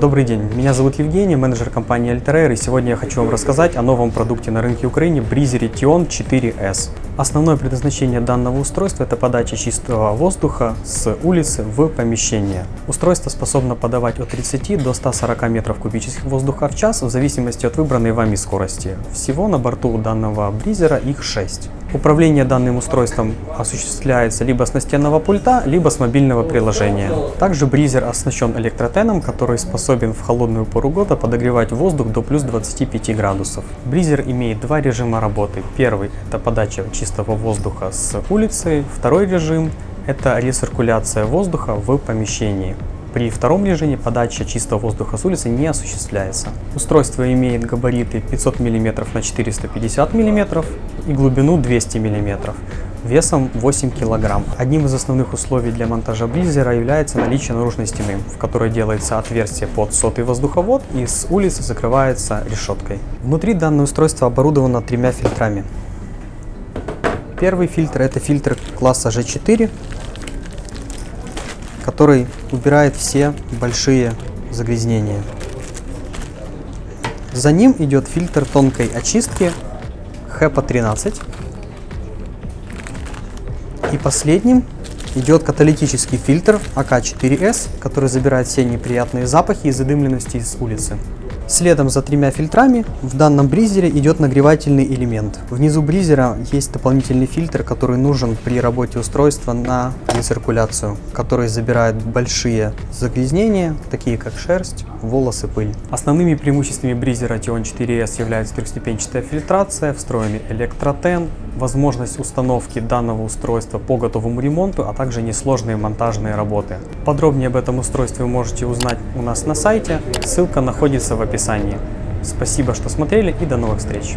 Добрый день, меня зовут Евгений, менеджер компании Altair, и сегодня я хочу вам рассказать о новом продукте на рынке Украины Бризере Tion 4S. Основное предназначение данного устройства – это подача чистого воздуха с улицы в помещение. Устройство способно подавать от 30 до 140 метров кубических воздуха в час в зависимости от выбранной вами скорости. Всего на борту данного бризера их 6. Управление данным устройством осуществляется либо с настенного пульта, либо с мобильного приложения. Также бризер оснащен электротеном, который способен в холодную пору года подогревать воздух до плюс 25 градусов. Бризер имеет два режима работы. Первый – это подача чистого воздуха с улицы. Второй режим – это рециркуляция воздуха в помещении. При втором режиме подача чистого воздуха с улицы не осуществляется. Устройство имеет габариты 500 мм на 450 мм и глубину 200 мм весом 8 кг. Одним из основных условий для монтажа бризера является наличие наружной стены, в которой делается отверстие под сотый воздуховод и с улицы закрывается решеткой. Внутри данное устройство оборудовано тремя фильтрами. Первый фильтр это фильтр класса G4, который убирает все большие загрязнения. За ним идет фильтр тонкой очистки HEPA 13. И последним идет каталитический фильтр АК4С, который забирает все неприятные запахи и задымленности из улицы. Следом за тремя фильтрами в данном бризере идет нагревательный элемент. Внизу бризера есть дополнительный фильтр, который нужен при работе устройства на рециркуляцию, который забирает большие загрязнения, такие как шерсть, волосы, пыль. Основными преимуществами бризера Tion 4S являются трехступенчатая фильтрация, встроенный электротен, возможность установки данного устройства по готовому ремонту, а также несложные монтажные работы. Подробнее об этом устройстве вы можете узнать у нас на сайте, ссылка находится в описании. Спасибо, что смотрели и до новых встреч!